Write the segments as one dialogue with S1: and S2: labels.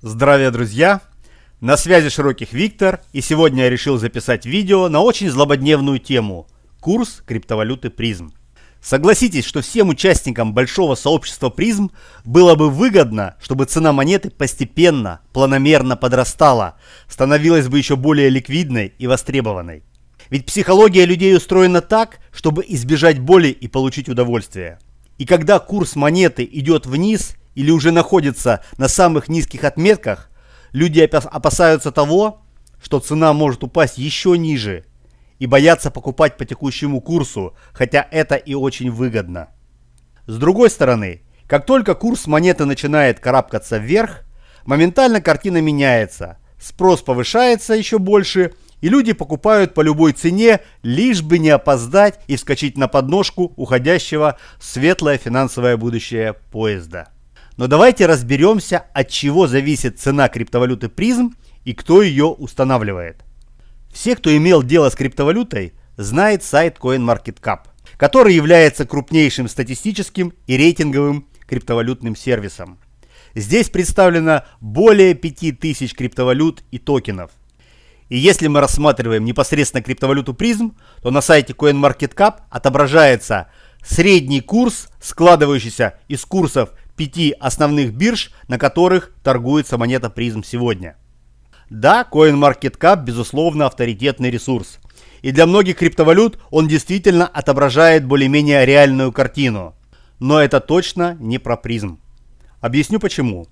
S1: Здравия, друзья! На связи Широких Виктор, и сегодня я решил записать видео на очень злободневную тему – курс криптовалюты призм. Согласитесь, что всем участникам большого сообщества призм было бы выгодно, чтобы цена монеты постепенно, планомерно подрастала, становилась бы еще более ликвидной и востребованной. Ведь психология людей устроена так, чтобы избежать боли и получить удовольствие. И когда курс монеты идет вниз или уже находится на самых низких отметках, люди опасаются того, что цена может упасть еще ниже и боятся покупать по текущему курсу, хотя это и очень выгодно. С другой стороны, как только курс монеты начинает карабкаться вверх, моментально картина меняется, спрос повышается еще больше – и люди покупают по любой цене, лишь бы не опоздать и вскочить на подножку уходящего в светлое финансовое будущее поезда. Но давайте разберемся, от чего зависит цена криптовалюты призм и кто ее устанавливает. Все, кто имел дело с криптовалютой, знает сайт CoinMarketCap, который является крупнейшим статистическим и рейтинговым криптовалютным сервисом. Здесь представлено более 5000 криптовалют и токенов. И если мы рассматриваем непосредственно криптовалюту призм, то на сайте CoinMarketCap отображается средний курс, складывающийся из курсов пяти основных бирж, на которых торгуется монета призм сегодня. Да, CoinMarketCap безусловно авторитетный ресурс. И для многих криптовалют он действительно отображает более-менее реальную картину. Но это точно не про призм. Объясню почему.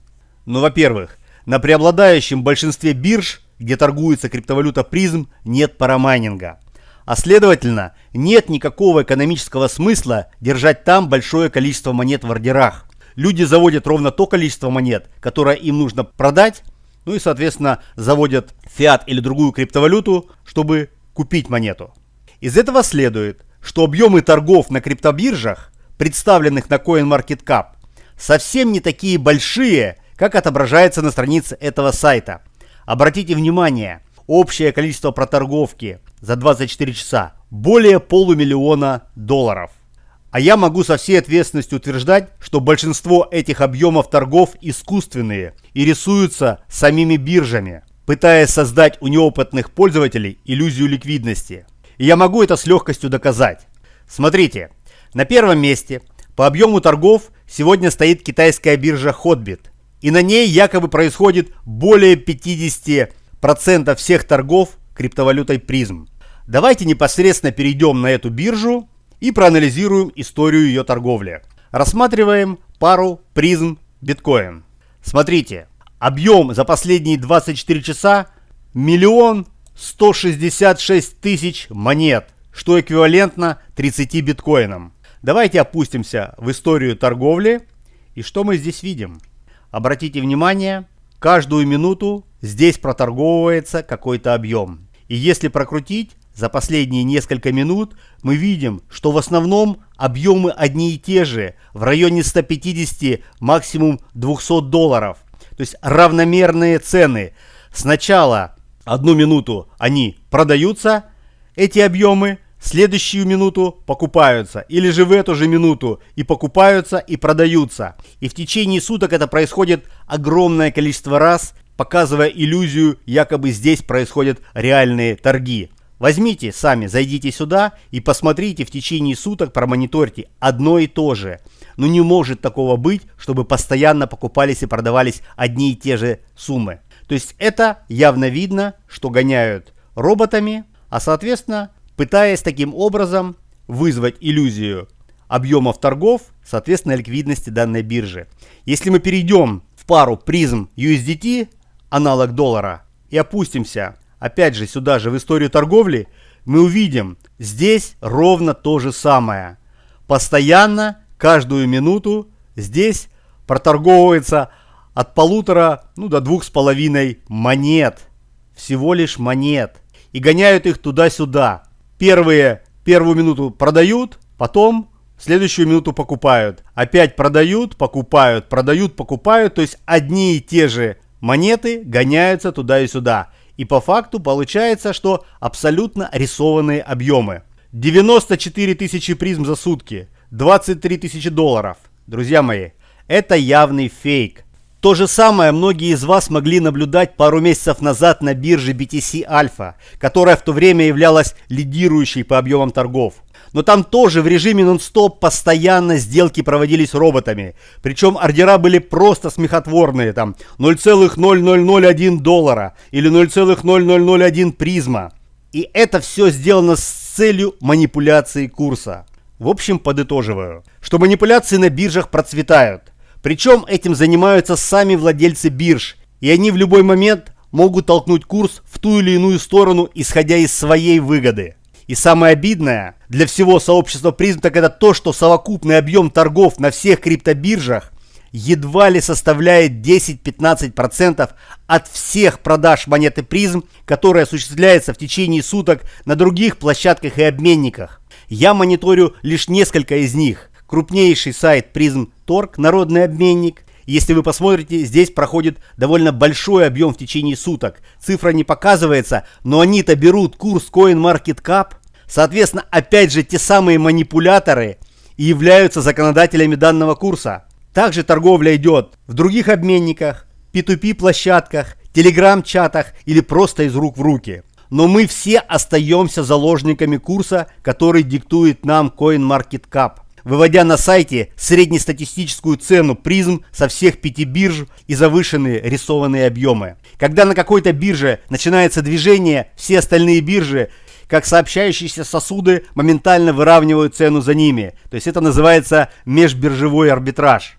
S1: Ну, во-первых, на преобладающем большинстве бирж, где торгуется криптовалюта призм, нет парамайнинга. А следовательно, нет никакого экономического смысла держать там большое количество монет в ордерах люди заводят ровно то количество монет, которое им нужно продать, ну и, соответственно, заводят фиат или другую криптовалюту, чтобы купить монету. Из этого следует, что объемы торгов на криптобиржах, представленных на CoinMarketCap, совсем не такие большие, как отображается на странице этого сайта. Обратите внимание, общее количество проторговки за 24 часа более полумиллиона долларов. А я могу со всей ответственностью утверждать, что большинство этих объемов торгов искусственные и рисуются самими биржами, пытаясь создать у неопытных пользователей иллюзию ликвидности. И я могу это с легкостью доказать. Смотрите, на первом месте по объему торгов сегодня стоит китайская биржа Hotbit. И на ней якобы происходит более 50% всех торгов криптовалютой призм. Давайте непосредственно перейдем на эту биржу и проанализируем историю ее торговли. Рассматриваем пару призм биткоин. Смотрите, объем за последние 24 часа миллион 166 тысяч монет, что эквивалентно 30 биткоинам. Давайте опустимся в историю торговли. И что мы здесь видим? Обратите внимание, каждую минуту здесь проторговывается какой-то объем. И если прокрутить, за последние несколько минут мы видим, что в основном объемы одни и те же, в районе 150, максимум 200 долларов. То есть равномерные цены. Сначала одну минуту они продаются, эти объемы, следующую минуту покупаются. Или же в эту же минуту и покупаются, и продаются. И в течение суток это происходит огромное количество раз, показывая иллюзию, якобы здесь происходят реальные торги. Возьмите сами, зайдите сюда и посмотрите в течение суток, промониторьте одно и то же. Но не может такого быть, чтобы постоянно покупались и продавались одни и те же суммы. То есть это явно видно, что гоняют роботами, а соответственно, пытаясь таким образом вызвать иллюзию объемов торгов, соответственно, ликвидности данной биржи. Если мы перейдем в пару призм USDT, аналог доллара, и опустимся опять же сюда же в историю торговли, мы увидим здесь ровно то же самое. Постоянно, каждую минуту здесь проторговывается от полутора ну, до двух с половиной монет. Всего лишь монет. И гоняют их туда-сюда. Первые, первую минуту продают, потом следующую минуту покупают. Опять продают, покупают, продают, покупают. То есть одни и те же монеты гоняются туда и сюда. И по факту получается, что абсолютно рисованные объемы. 94 тысячи призм за сутки, 23 тысячи долларов. Друзья мои, это явный фейк. То же самое многие из вас могли наблюдать пару месяцев назад на бирже BTC Alpha, которая в то время являлась лидирующей по объемам торгов. Но там тоже в режиме нон-стоп постоянно сделки проводились роботами. Причем ордера были просто смехотворные. Там 0,0001 доллара или 0,0001 призма. И это все сделано с целью манипуляции курса. В общем, подытоживаю, что манипуляции на биржах процветают. Причем этим занимаются сами владельцы бирж. И они в любой момент могут толкнуть курс в ту или иную сторону, исходя из своей выгоды. И самое обидное для всего сообщества призм, так это то, что совокупный объем торгов на всех криптобиржах едва ли составляет 10-15% от всех продаж монеты призм, которая осуществляется в течение суток на других площадках и обменниках. Я мониторю лишь несколько из них. Крупнейший сайт Призм.торг, народный обменник. Если вы посмотрите, здесь проходит довольно большой объем в течение суток. Цифра не показывается, но они-то берут курс CoinMarketCap. Соответственно, опять же, те самые манипуляторы и являются законодателями данного курса. Также торговля идет в других обменниках, P2P площадках, телеграм-чатах или просто из рук в руки. Но мы все остаемся заложниками курса, который диктует нам CoinMarketCap выводя на сайте среднестатистическую цену призм со всех пяти бирж и завышенные рисованные объемы. Когда на какой-то бирже начинается движение, все остальные биржи как сообщающиеся сосуды моментально выравнивают цену за ними. То есть это называется межбиржевой арбитраж.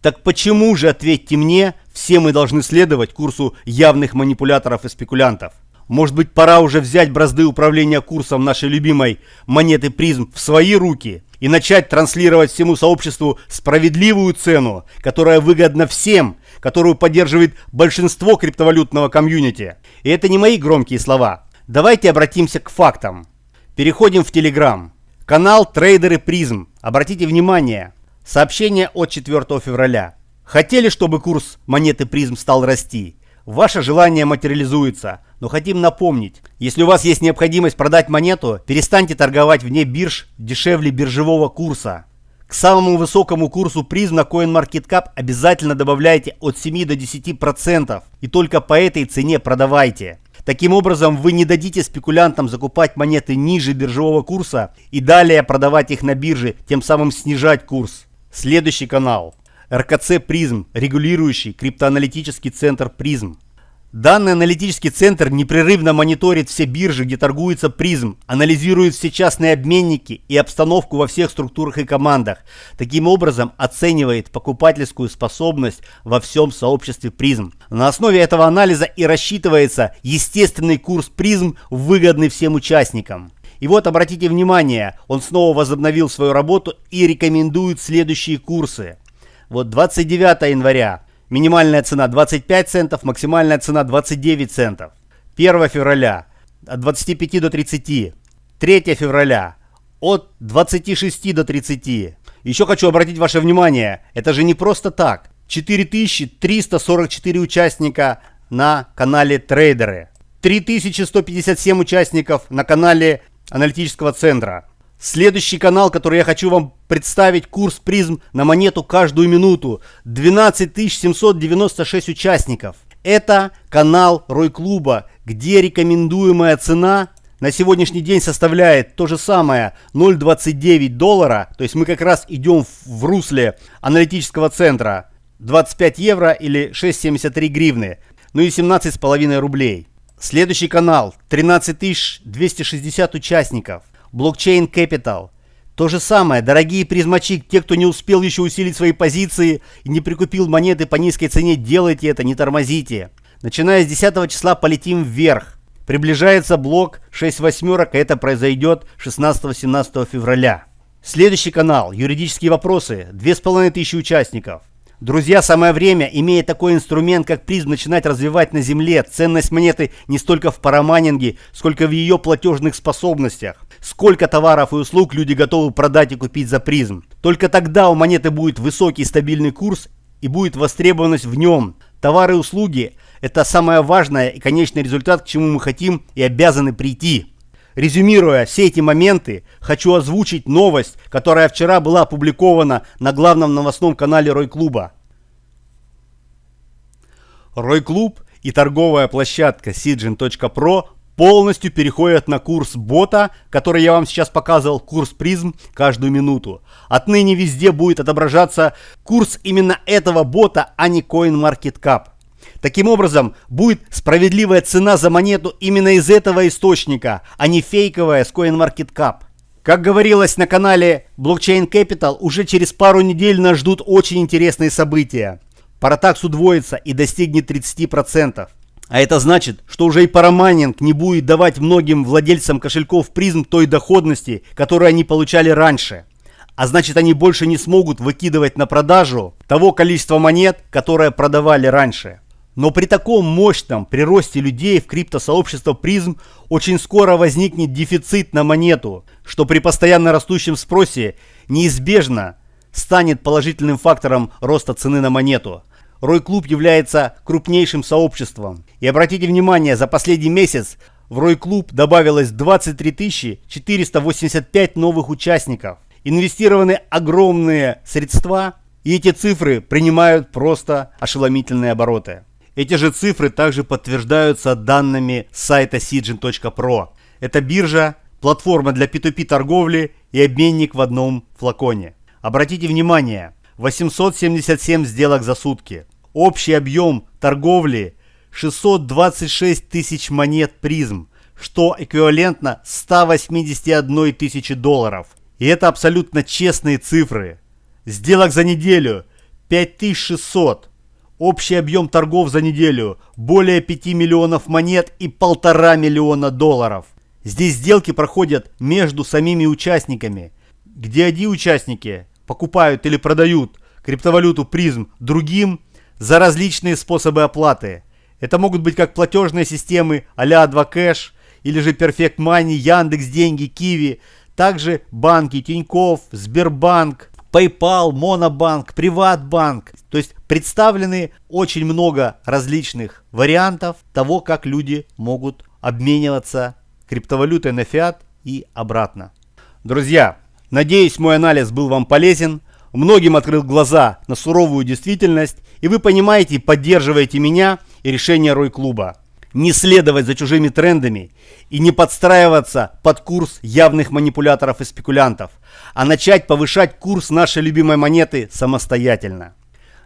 S1: Так почему же, ответьте мне, все мы должны следовать курсу явных манипуляторов и спекулянтов? Может быть пора уже взять бразды управления курсом нашей любимой монеты призм в свои руки и начать транслировать всему сообществу справедливую цену, которая выгодна всем, которую поддерживает большинство криптовалютного комьюнити. И это не мои громкие слова. Давайте обратимся к фактам. Переходим в Telegram. Канал Трейдеры Призм. Обратите внимание. Сообщение от 4 февраля. Хотели, чтобы курс монеты призм стал расти? Ваше желание материализуется, но хотим напомнить, если у вас есть необходимость продать монету, перестаньте торговать вне бирж дешевле биржевого курса. К самому высокому курсу призм на CoinMarketCap обязательно добавляйте от 7 до 10% и только по этой цене продавайте. Таким образом, вы не дадите спекулянтам закупать монеты ниже биржевого курса и далее продавать их на бирже, тем самым снижать курс. Следующий канал. РКЦ Призм, регулирующий криптоаналитический центр Призм. Данный аналитический центр непрерывно мониторит все биржи, где торгуется призм, анализирует все частные обменники и обстановку во всех структурах и командах. Таким образом оценивает покупательскую способность во всем сообществе призм. На основе этого анализа и рассчитывается естественный курс призм, выгодный всем участникам. И вот обратите внимание, он снова возобновил свою работу и рекомендует следующие курсы. Вот 29 января. Минимальная цена 25 центов, максимальная цена 29 центов. 1 февраля от 25 до 30. 3 февраля от 26 до 30. Еще хочу обратить ваше внимание, это же не просто так. 4344 участника на канале Трейдеры. 3157 участников на канале аналитического центра. Следующий канал, который я хочу вам представить, курс призм на монету каждую минуту. 12 796 участников. Это канал Рой Клуба, где рекомендуемая цена на сегодняшний день составляет то же самое 0,29 доллара. То есть мы как раз идем в русле аналитического центра. 25 евро или 6,73 гривны. Ну и 17,5 рублей. Следующий канал 13 260 участников. Блокчейн Capital. То же самое, дорогие призмачи, те, кто не успел еще усилить свои позиции и не прикупил монеты по низкой цене, делайте это, не тормозите. Начиная с 10 числа полетим вверх. Приближается блок 6 восьмерок, это произойдет 16-17 февраля. Следующий канал, юридические вопросы, 2500 участников. Друзья, самое время, имея такой инструмент, как призм, начинать развивать на земле. Ценность монеты не столько в парамайнинге, сколько в ее платежных способностях. Сколько товаров и услуг люди готовы продать и купить за призм. Только тогда у монеты будет высокий стабильный курс и будет востребованность в нем. Товары и услуги – это самое важное и конечный результат, к чему мы хотим и обязаны прийти. Резюмируя все эти моменты, хочу озвучить новость, которая вчера была опубликована на главном новостном канале Рой Клуба. Рой Клуб и торговая площадка Sijin.pro полностью переходят на курс бота, который я вам сейчас показывал, курс призм каждую минуту. Отныне везде будет отображаться курс именно этого бота, а не CoinMarketCap. Таким образом, будет справедливая цена за монету именно из этого источника, а не фейковая с CoinMarketCap. Как говорилось на канале Blockchain Capital, уже через пару недель нас ждут очень интересные события. Паратакс удвоится и достигнет 30%. А это значит, что уже и парамайнинг не будет давать многим владельцам кошельков призм той доходности, которую они получали раньше. А значит они больше не смогут выкидывать на продажу того количества монет, которое продавали раньше. Но при таком мощном приросте людей в криптосообщество призм очень скоро возникнет дефицит на монету, что при постоянно растущем спросе неизбежно станет положительным фактором роста цены на монету. Рой Клуб является крупнейшим сообществом. И обратите внимание, за последний месяц в Рой Клуб добавилось 23 485 новых участников. Инвестированы огромные средства, и эти цифры принимают просто ошеломительные обороты. Эти же цифры также подтверждаются данными сайта Sijin.pro. Это биржа, платформа для P2P торговли и обменник в одном флаконе. Обратите внимание, 877 сделок за сутки. Общий объем торговли 626 тысяч монет призм, что эквивалентно 181 тысячи долларов. И это абсолютно честные цифры. Сделок за неделю 5600. Общий объем торгов за неделю более 5 миллионов монет и полтора миллиона долларов. Здесь сделки проходят между самими участниками, где одни участники покупают или продают криптовалюту призм другим за различные способы оплаты. Это могут быть как платежные системы а-ля 2Cash или же Perfect Money, Яндекс Деньги, Киви, также банки Тиньков, Сбербанк, PayPal, Монобанк, Приватбанк. То есть представлены очень много различных вариантов того, как люди могут обмениваться криптовалютой на фиат и обратно. Друзья, надеюсь мой анализ был вам полезен многим открыл глаза на суровую действительность, и вы понимаете, поддерживаете меня и решение Рой-клуба. Не следовать за чужими трендами и не подстраиваться под курс явных манипуляторов и спекулянтов, а начать повышать курс нашей любимой монеты самостоятельно.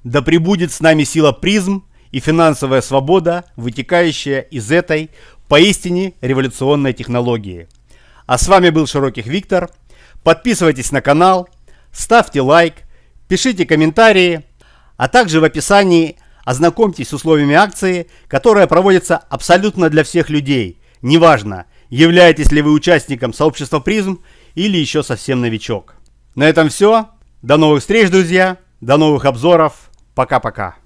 S1: Да пребудет с нами сила призм и финансовая свобода, вытекающая из этой поистине революционной технологии. А с вами был Широких Виктор. Подписывайтесь на канал, ставьте лайк, пишите комментарии, а также в описании ознакомьтесь с условиями акции, которая проводится абсолютно для всех людей. Неважно, являетесь ли вы участником сообщества призм или еще совсем новичок. На этом все. До новых встреч, друзья. До новых обзоров. Пока-пока.